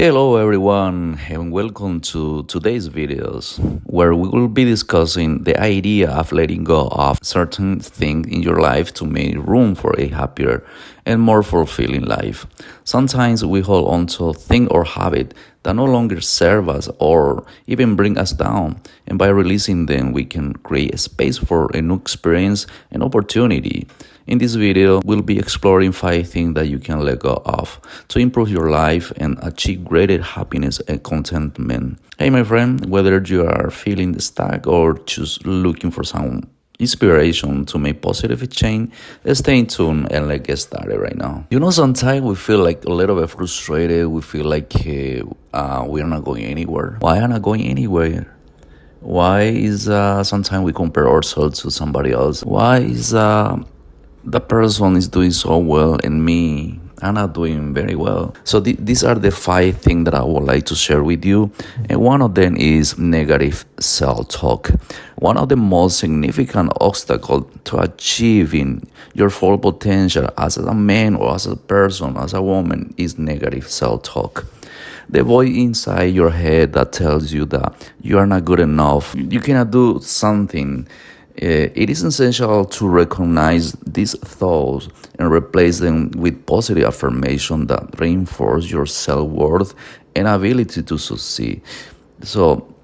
Hello everyone and welcome to today's videos where we will be discussing the idea of letting go of certain things in your life to make room for a happier and more fulfilling life. Sometimes we hold on to a thing or habit that no longer serve us or even bring us down and by releasing them we can create a space for a new experience and opportunity. In this video, we'll be exploring 5 things that you can let go of to improve your life and achieve greater happiness and contentment. Hey my friend, whether you are feeling stuck or just looking for some inspiration to make positive change, stay tuned and let's get started right now. You know, sometimes we feel like a little bit frustrated. We feel like uh, we're not going anywhere. Why I not going anywhere? Why is uh, sometimes we compare ourselves to somebody else? Why is uh, the person is doing so well and me I'm not doing very well. So th these are the five things that I would like to share with you. And one of them is negative self-talk. One of the most significant obstacles to achieving your full potential as a man or as a person, as a woman, is negative self-talk the voice inside your head that tells you that you are not good enough, you cannot do something, it is essential to recognize these thoughts and replace them with positive affirmation that reinforce your self-worth and ability to succeed. So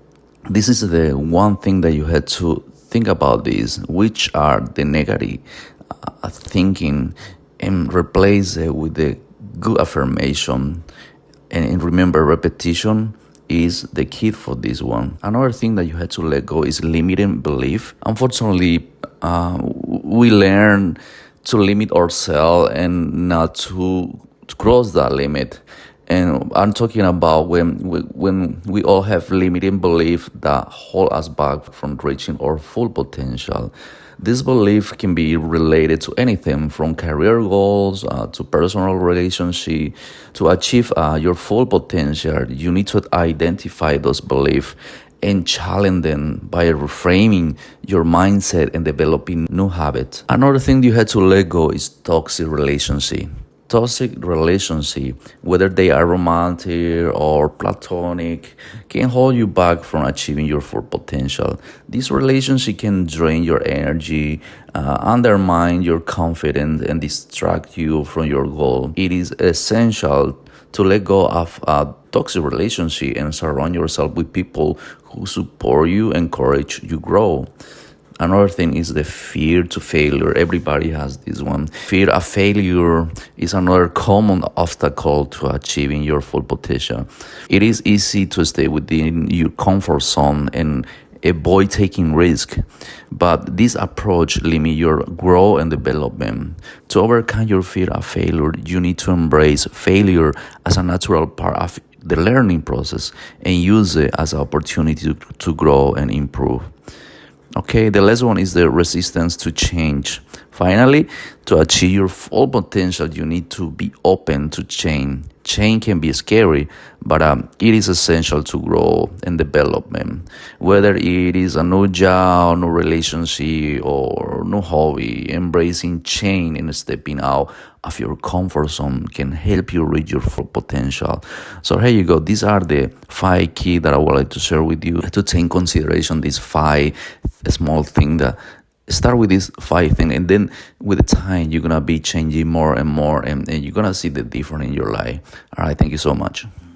this is the one thing that you had to think about this, which are the negative uh, thinking and replace it with the good affirmation and remember repetition is the key for this one. Another thing that you had to let go is limiting belief. Unfortunately, uh, we learn to limit ourselves and not to, cross that limit. And I'm talking about when we, when we all have limiting belief that hold us back from reaching our full potential. This belief can be related to anything from career goals uh, to personal relationship. To achieve uh, your full potential, you need to identify those beliefs and challenge them by reframing your mindset and developing new habits. Another thing you had to let go is toxic relationship toxic relationship, whether they are romantic or platonic, can hold you back from achieving your full potential. This relationship can drain your energy, uh, undermine your confidence, and distract you from your goal. It is essential to let go of a toxic relationship and surround yourself with people who support you, encourage you grow. Another thing is the fear to failure. Everybody has this one. Fear of failure is another common obstacle to achieving your full potential. It is easy to stay within your comfort zone and avoid taking risk, but this approach limits your growth and development. To overcome your fear of failure, you need to embrace failure as a natural part of the learning process and use it as an opportunity to, to grow and improve. Okay, the last one is the resistance to change. Finally, to achieve your full potential, you need to be open to change. Change can be scary, but um, it is essential to grow and development. Whether it is a new job, new relationship, or new hobby, embracing change and stepping out of your comfort zone can help you reach your full potential. So here you go. These are the five key that I would like to share with you to take consideration these five small things that start with these five things and then with the time you're gonna be changing more and more and, and you're gonna see the difference in your life. All right thank you so much